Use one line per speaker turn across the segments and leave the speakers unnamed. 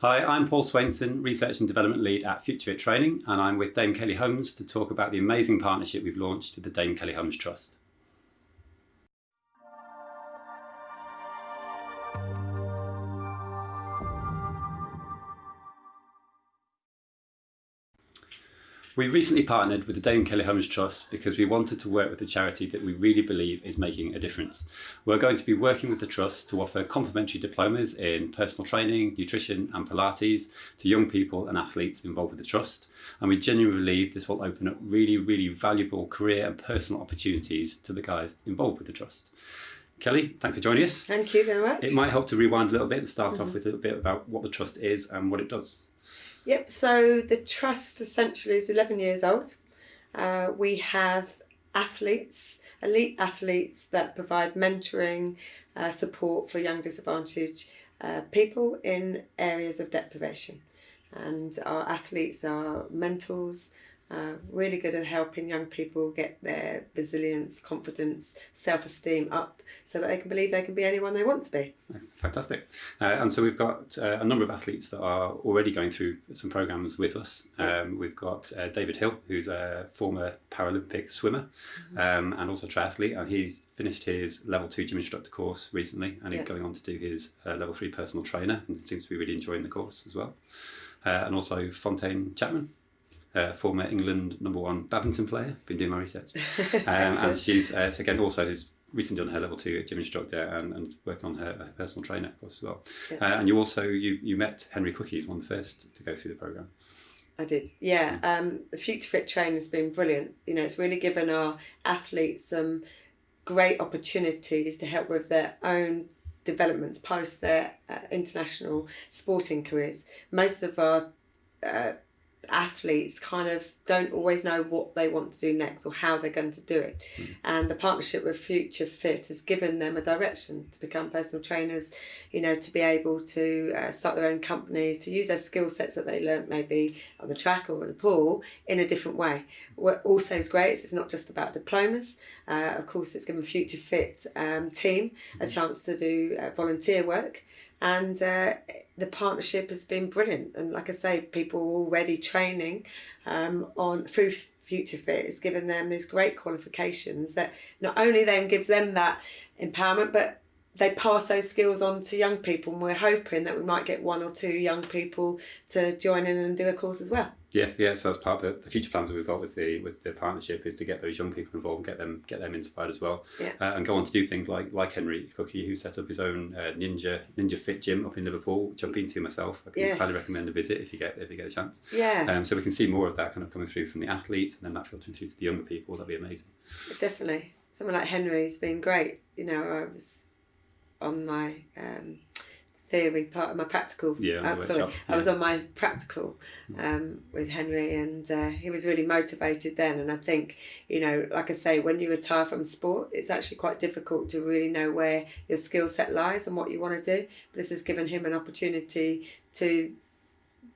Hi, I'm Paul Swainson, Research and Development Lead at FutureFit Training, and I'm with Dame Kelly Holmes to talk about the amazing partnership we've launched with the Dame Kelly Holmes Trust. We recently partnered with the Dame Kelly Holmes Trust because we wanted to work with a charity that we really believe is making a difference. We're going to be working with the Trust to offer complimentary diplomas in personal training, nutrition and Pilates to young people and athletes involved with the Trust. And we genuinely believe this will open up really, really valuable career and personal opportunities to the guys involved with the Trust. Kelly, thanks for joining us.
Thank you very much.
It might help to rewind a little bit and start mm -hmm. off with a little bit about what the Trust is and what it does.
Yep, so the trust essentially is 11 years old. Uh, we have athletes, elite athletes that provide mentoring, uh, support for young disadvantaged uh, people in areas of deprivation. And our athletes are mentors, uh, really good at helping young people get their resilience, confidence, self-esteem up so that they can believe they can be anyone they want to be.
Fantastic. Uh, and so we've got uh, a number of athletes that are already going through some programs with us. Um, we've got uh, David Hill, who's a former Paralympic swimmer mm -hmm. um, and also triathlete, and he's finished his level two gym instructor course recently, and he's yeah. going on to do his uh, level three personal trainer, and seems to be really enjoying the course as well. Uh, and also Fontaine Chapman, uh, former England number one badminton player. Been doing my research, um, and she's uh, so again also has recently done her level two gym instructor and, and working on her, her, personal trainer course as well. Yeah. Uh, and you also you you met Henry Cookies, one of the first to go through the program.
I did, yeah. yeah. Um, the Future Fit training has been brilliant. You know, it's really given our athletes some great opportunities to help with their own developments post their uh, international sporting careers. Most of our uh, athletes kind of don't always know what they want to do next or how they're going to do it. Mm. And the partnership with Future Fit has given them a direction to become personal trainers, you know, to be able to uh, start their own companies, to use their skill sets that they learnt maybe on the track or in the pool in a different way. What also is great is it's not just about diplomas. Uh, of course, it's given Future Fit um, team a hmm. chance to do uh, volunteer work and uh, the partnership has been brilliant. And like I say, people are already training um, on through Future Fit has given them these great qualifications that not only then gives them that empowerment, but they pass those skills on to young people and we're hoping that we might get one or two young people to join in and do a course as well.
Yeah, yeah. So that's part of the, the future plans that we've got with the with the partnership is to get those young people involved, and get them get them inspired as well,
yeah.
uh, and go on to do things like like Henry Cookie, who set up his own uh, Ninja Ninja Fit gym up in Liverpool, which I've been to myself. I can yes. highly recommend a visit if you get if you get a chance.
Yeah.
Um, so we can see more of that kind of coming through from the athletes, and then that filtering through to the younger people. That'd be amazing.
Definitely, someone like Henry's been great. You know, I was on my um, theory part of my practical.
Yeah, uh,
sorry, yeah. I was on my practical mm. um, with Henry, and uh, he was really motivated then. And I think, you know, like I say, when you retire from sport, it's actually quite difficult to really know where your skill set lies and what you want to do. But this has given him an opportunity to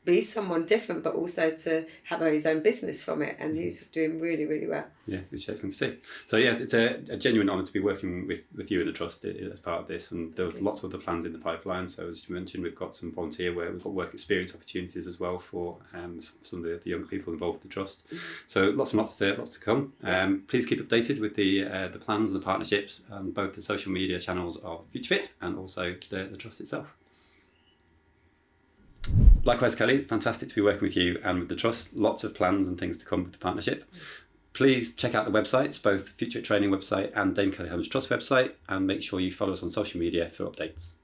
be someone different, but also to have his own business from it. And he's doing really, really well.
Yeah, it's excellent to see. So yeah, it's a, a genuine honour to be working with, with you and the Trust as part of this. And there are lots of other plans in the pipeline. So as you mentioned, we've got some volunteer work, we've got work experience opportunities as well for um, some of the, the young people involved with the Trust. Mm-hmm. So lots and lots to, lots to come. Um, please keep updated with the uh, the plans and the partnerships, um, both the social media channels of FutureFit and also the, the Trust itself. Likewise, Kelly, fantastic to be working with you and with the Trust. Lots of plans and things to come with the partnership. Please check out the websites, both the Future Training website and Dame Kelly Holmes Trust website, and make sure you follow us on social media for updates.